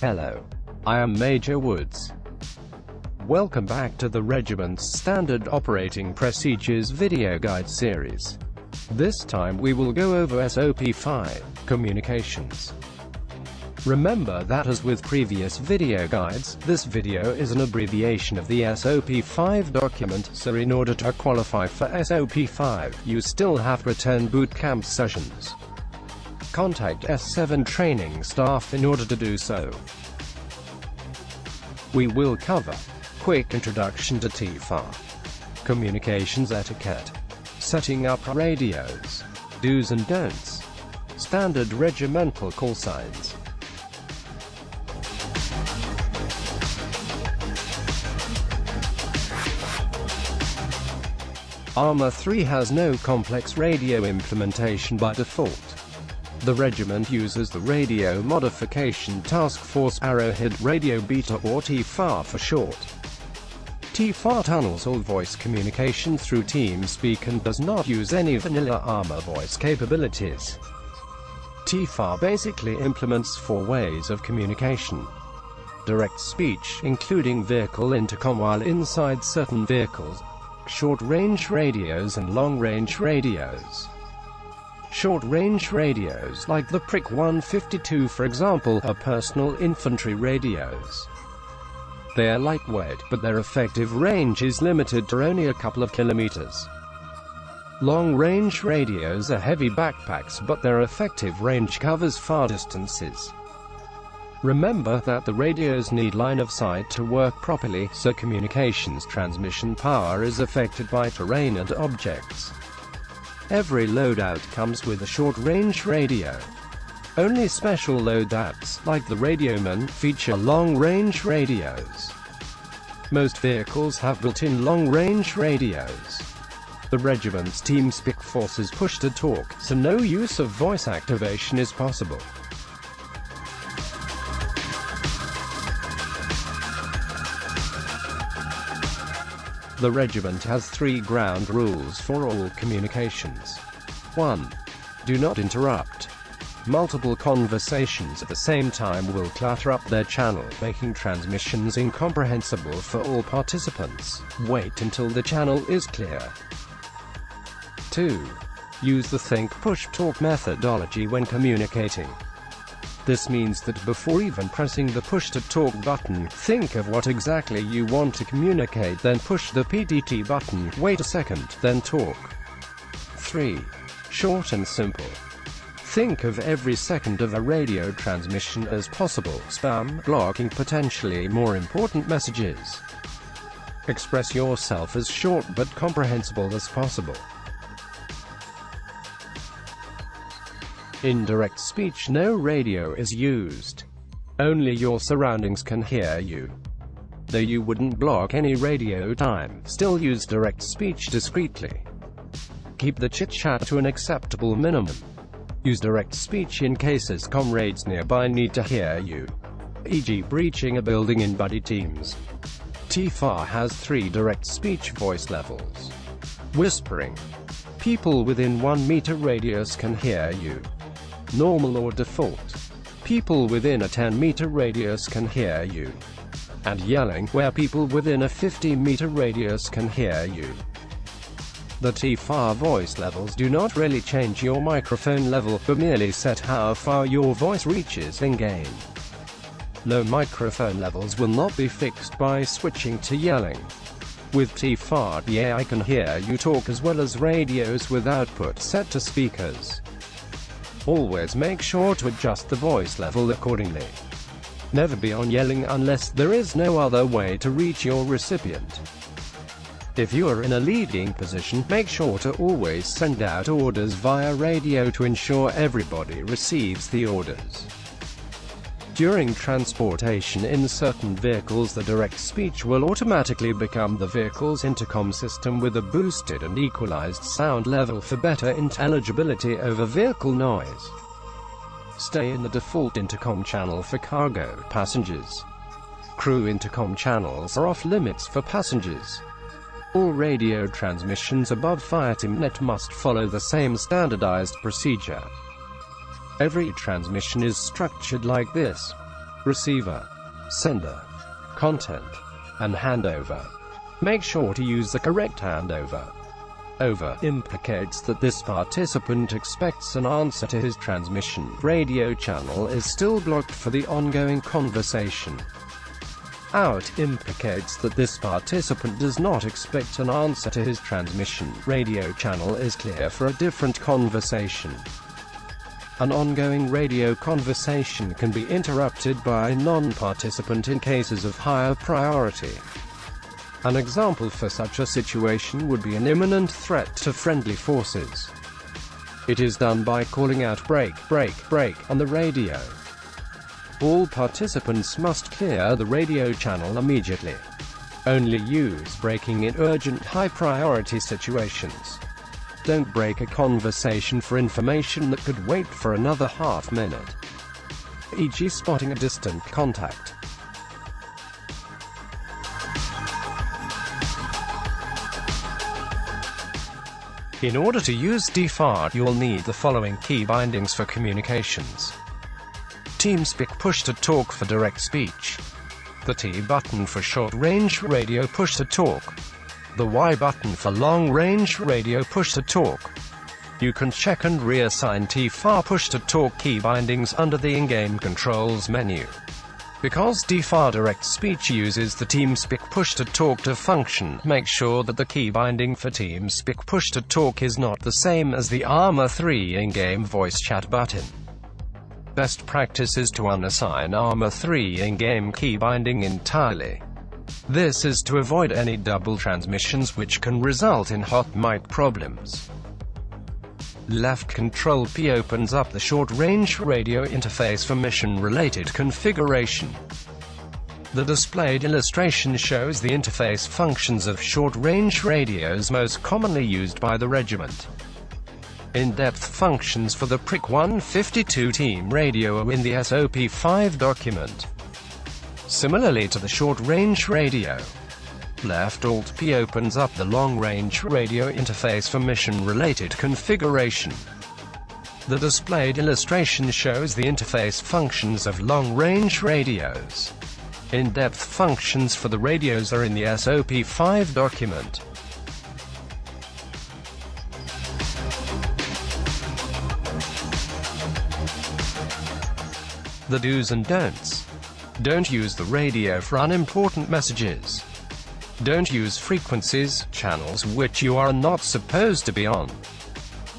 Hello. I am Major Woods. Welcome back to the Regiment's Standard Operating Procedures video guide series. This time we will go over SOP5, Communications. Remember that as with previous video guides, this video is an abbreviation of the SOP5 document, so in order to qualify for SOP5, you still have to attend boot camp sessions. Contact S7 training staff in order to do so. We will cover quick introduction to TFAR, communications etiquette, setting up radios, do's and don'ts, standard regimental call signs, Arma 3 has no complex radio implementation by default. The regiment uses the Radio Modification Task Force Arrowhead Radio Beta or TFAR for short. TFAR tunnels all voice communication through TeamSpeak and does not use any vanilla Arma voice capabilities. TFAR basically implements four ways of communication. Direct speech, including vehicle intercom while inside certain vehicles, short-range radios and long-range radios. Short-range radios, like the PRIC 152 for example, are personal infantry radios. They are lightweight, but their effective range is limited to only a couple of kilometers. Long-range radios are heavy backpacks but their effective range covers far distances. Remember that the radios need line of sight to work properly, so communications transmission power is affected by terrain and objects. Every loadout comes with a short-range radio. Only special loadouts, like the Radioman, feature long-range radios. Most vehicles have built-in long-range radios. The regiment's TeamSpeak forces push-to-talk, so no use of voice activation is possible. The regiment has three ground rules for all communications. 1. Do not interrupt. Multiple conversations at the same time will clutter up their channel, making transmissions incomprehensible for all participants. Wait until the channel is clear. 2. Use the think push talk methodology when communicating. This means that before even pressing the push-to-talk button, think of what exactly you want to communicate then push the PTT button, wait a second, then talk. 3. Short and simple. Think of every second of a radio transmission as possible, spam, blocking potentially more important messages. Express yourself as short but comprehensible as possible. In direct speech no radio is used. Only your surroundings can hear you. Though you wouldn't block any radio time, still use direct speech discreetly. Keep the chit-chat to an acceptable minimum. Use direct speech in cases comrades nearby need to hear you, e.g. breaching a building in buddy teams. TFAR has three direct speech voice levels. Whispering. People within 1 meter radius can hear you normal or default. People within a 10-meter radius can hear you. And yelling, where people within a 50-meter radius can hear you. The TFAR voice levels do not really change your microphone level, but merely set how far your voice reaches in-game. Low microphone levels will not be fixed by switching to yelling. With TFAR, the AI can hear you talk as well as radios with output set to speakers. Always make sure to adjust the voice level accordingly. Never be on yelling unless there is no other way to reach your recipient. If you are in a leading position, make sure to always send out orders via radio to ensure everybody receives the orders. During transportation in certain vehicles the direct speech will automatically become the vehicle's intercom system with a boosted and equalized sound level for better intelligibility over vehicle noise. Stay in the default intercom channel for cargo passengers. Crew intercom channels are off limits for passengers. All radio transmissions above FireTeamNet must follow the same standardized procedure. Every transmission is structured like this. receiver, sender, content, and handover. Make sure to use the correct handover. Over implicates that this participant expects an answer to his transmission. Radio channel is still blocked for the ongoing conversation. Out implicates that this participant does not expect an answer to his transmission. Radio channel is clear for a different conversation. An ongoing radio conversation can be interrupted by a non-participant in cases of higher priority. An example for such a situation would be an imminent threat to friendly forces. It is done by calling out break, break, break on the radio. All participants must clear the radio channel immediately. Only use breaking in urgent high-priority situations. Don't break a conversation for information that could wait for another half minute. E.g. spotting a distant contact. In order to use TFAR, you'll need the following key bindings for communications. TeamSpeak push-to-talk for direct speech. The T button for short-range radio push-to-talk. The Y button for long-range radio push-to-talk. You can check and reassign TFAR push-to-talk key bindings under the in-game controls menu. Because TFAR Direct Speech uses the TeamSpeak push-to-talk to function, make sure that the key binding for TeamSpeak push-to-talk is not the same as the Arma 3 in-game voice chat button. Best practice is to unassign Arma 3 in-game key binding entirely. This is to avoid any double transmissions which can result in hot mic problems. Left Control P opens up the short-range radio interface for mission-related configuration. The displayed illustration shows the interface functions of short-range radios most commonly used by the regiment. In-depth functions for the PRIC 152 team radio are in the SOP-5 document. Similarly to the short-range radio, Left Alt P opens up the long-range radio interface for mission-related configuration. The displayed illustration shows the interface functions of long-range radios. In-depth functions for the radios are in the SOP5 document. The do's and don'ts. Don't use the radio for unimportant messages. Don't use frequencies, channels which you are not supposed to be on.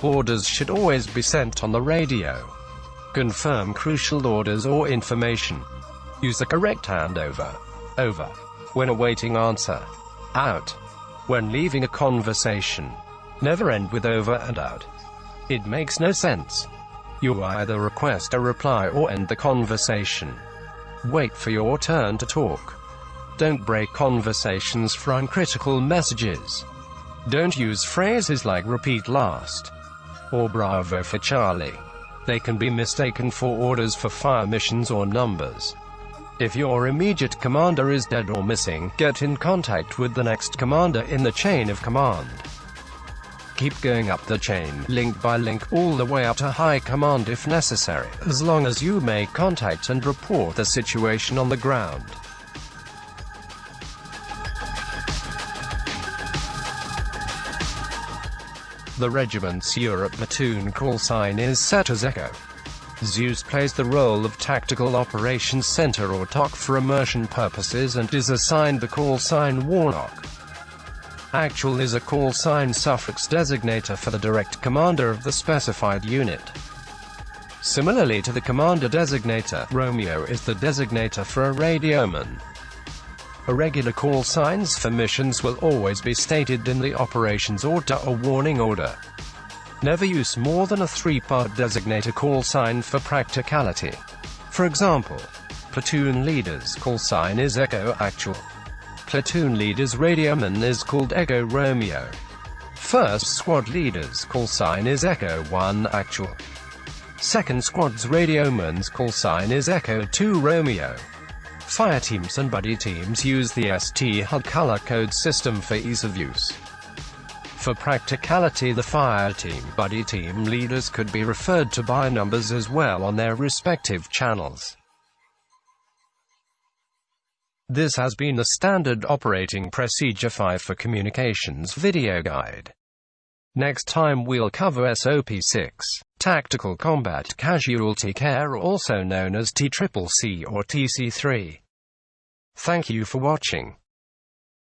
Orders should always be sent on the radio. Confirm crucial orders or information. Use the correct handover. Over. When awaiting answer. Out. When leaving a conversation. Never end with over and out. It makes no sense. You either request a reply or end the conversation. Wait for your turn to talk. Don't break conversations for uncritical messages. Don't use phrases like repeat last or bravo for Charlie. They can be mistaken for orders for fire missions or numbers. If your immediate commander is dead or missing, get in contact with the next commander in the chain of command. Keep going up the chain, link by link, all the way up to high command if necessary, as long as you make contact and report the situation on the ground. The regiment's Europe platoon call sign is set as Echo. Zeus plays the role of Tactical Operations Center or TOC for immersion purposes and is assigned the call sign Warlock. Actual is a call sign suffix designator for the direct commander of the specified unit. Similarly to the commander designator, Romeo is the designator for a radioman. Irregular call signs for missions will always be stated in the operations order or warning order. Never use more than a three-part designator call sign for practicality. For example, platoon leader's call sign is Echo Actual. Platoon leader's radioman is called Echo Romeo. First squad leader's call sign is Echo 1 Actual. Second squad's radioman's call sign is Echo 2 Romeo. Fire teams and buddy teams use the ST HUD color code system for ease of use. For practicality the fire team buddy team leaders could be referred to by numbers as well on their respective channels. This has been the Standard Operating Procedure 5 for Communications video guide. Next time we'll cover SOP6, Tactical Combat Casualty Care also known as TCCC or TC3. Thank you for watching.